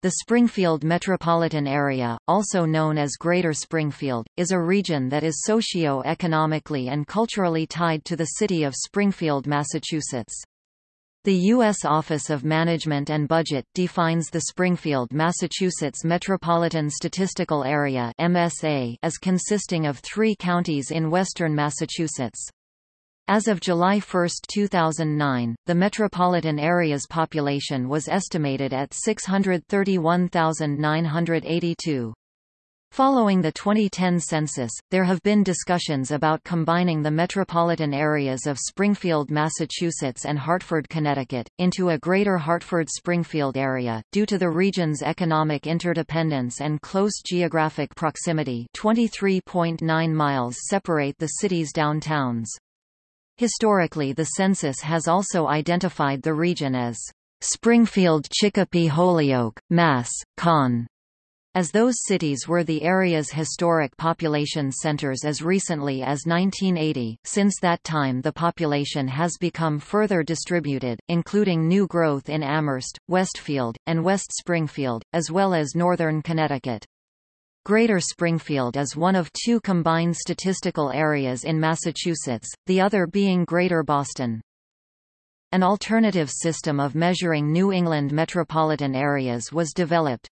The Springfield metropolitan area, also known as Greater Springfield, is a region that is socio-economically and culturally tied to the city of Springfield, Massachusetts. The U.S. Office of Management and Budget defines the Springfield, Massachusetts Metropolitan Statistical Area MSA as consisting of three counties in western Massachusetts. As of July 1, 2009, the metropolitan area's population was estimated at 631,982. Following the 2010 census, there have been discussions about combining the metropolitan areas of Springfield, Massachusetts and Hartford, Connecticut, into a greater Hartford-Springfield area, due to the region's economic interdependence and close geographic proximity 23.9 miles separate the city's downtowns. Historically the census has also identified the region as Springfield Chicopee Holyoke, Mass. Con. As those cities were the area's historic population centers as recently as 1980, since that time the population has become further distributed, including new growth in Amherst, Westfield, and West Springfield, as well as northern Connecticut. Greater Springfield is one of two combined statistical areas in Massachusetts, the other being Greater Boston. An alternative system of measuring New England metropolitan areas was developed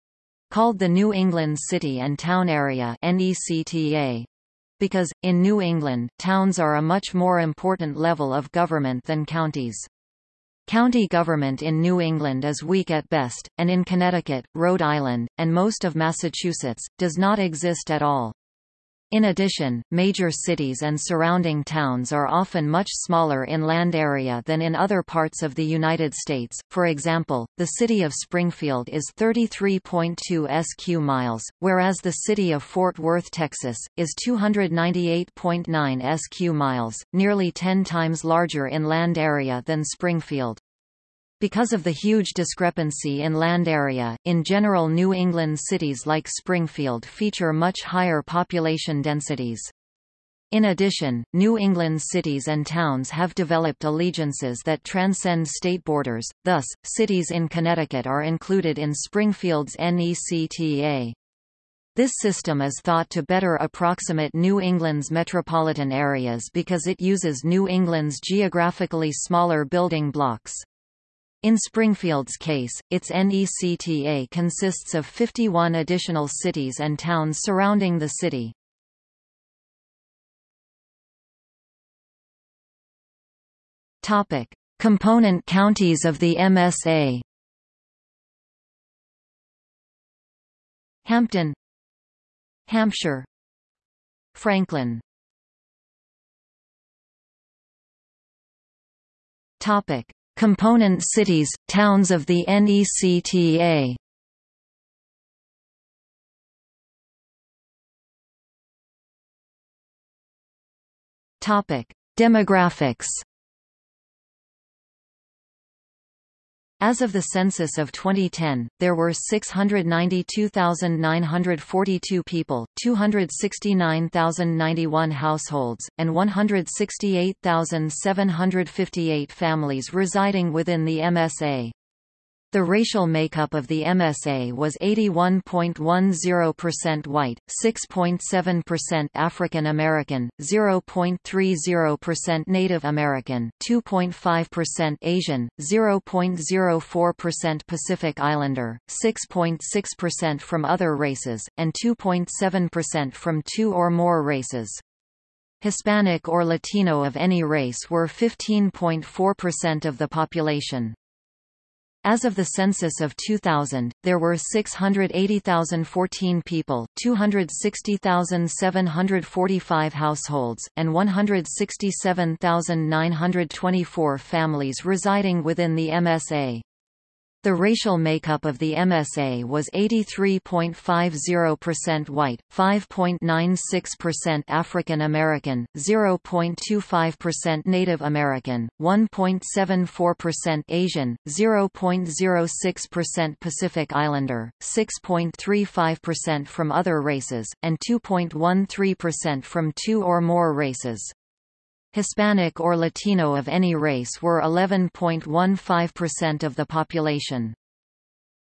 called the New England City and Town Area NECTA. Because, in New England, towns are a much more important level of government than counties. County government in New England is weak at best, and in Connecticut, Rhode Island, and most of Massachusetts, does not exist at all. In addition, major cities and surrounding towns are often much smaller in land area than in other parts of the United States. For example, the city of Springfield is 33.2 sq miles, whereas the city of Fort Worth, Texas, is 298.9 sq miles, nearly 10 times larger in land area than Springfield. Because of the huge discrepancy in land area, in general New England cities like Springfield feature much higher population densities. In addition, New England cities and towns have developed allegiances that transcend state borders, thus, cities in Connecticut are included in Springfield's NECTA. This system is thought to better approximate New England's metropolitan areas because it uses New England's geographically smaller building blocks. In Springfield's case, its NECTA consists of 51 additional cities and towns surrounding the city. Topic: Component counties of the MSA. Hampden, Hampshire, Franklin. Topic: Component cities, towns of the NECTA Demographics As of the census of 2010, there were 692,942 people, 269,091 households, and 168,758 families residing within the MSA. The racial makeup of the MSA was 81.10% white, 6.7% African American, 0.30% Native American, 2.5% Asian, 0.04% Pacific Islander, 6.6% from other races, and 2.7% from two or more races. Hispanic or Latino of any race were 15.4% of the population. As of the census of 2000, there were 680,014 people, 260,745 households, and 167,924 families residing within the MSA. The racial makeup of the MSA was 83.50% white, 5.96% African American, 0.25% Native American, 1.74% Asian, 0.06% Pacific Islander, 6.35% from other races, and 2.13% from two or more races. Hispanic or Latino of any race were 11.15% of the population.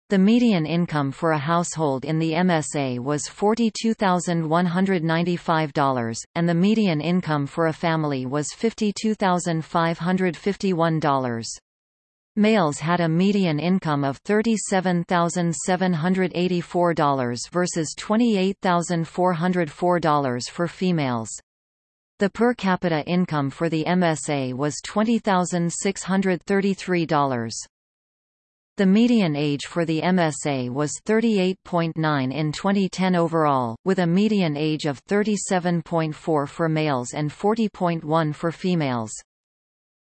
The median income for a household in the MSA was $42,195, and the median income for a family was $52,551. Males had a median income of $37,784 versus $28,404 for females. The per capita income for the MSA was $20,633. The median age for the MSA was 38.9 in 2010 overall, with a median age of 37.4 for males and 40.1 for females.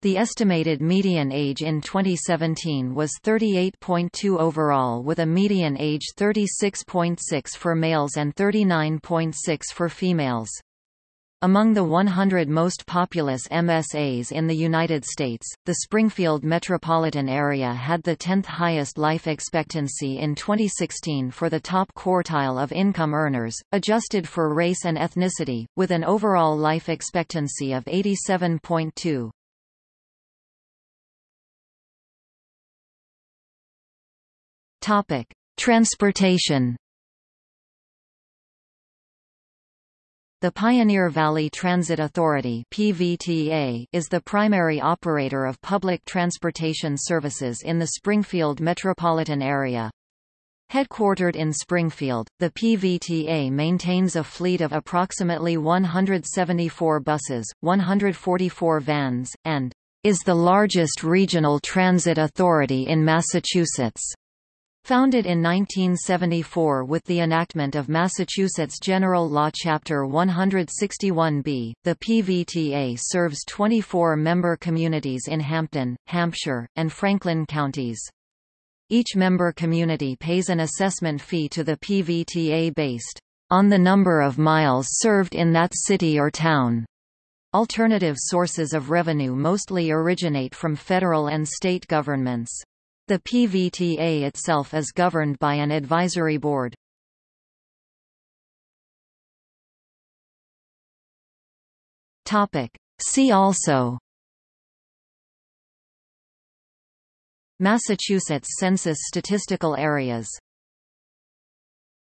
The estimated median age in 2017 was 38.2 overall with a median age 36.6 for males and 39.6 for females. Among the 100 most populous MSAs in the United States, the Springfield metropolitan area had the 10th highest life expectancy in 2016 for the top quartile of income earners, adjusted for race and ethnicity, with an overall life expectancy of 87.2. Topic: Transportation The Pioneer Valley Transit Authority (PVTA) is the primary operator of public transportation services in the Springfield metropolitan area. Headquartered in Springfield, the PVTA maintains a fleet of approximately 174 buses, 144 vans, and is the largest regional transit authority in Massachusetts. Founded in 1974 with the enactment of Massachusetts General Law Chapter 161B, the PVTA serves 24 member communities in Hampden, Hampshire, and Franklin counties. Each member community pays an assessment fee to the PVTA based on the number of miles served in that city or town. Alternative sources of revenue mostly originate from federal and state governments. The PVTA itself is governed by an advisory board. Topic. See also Massachusetts Census statistical areas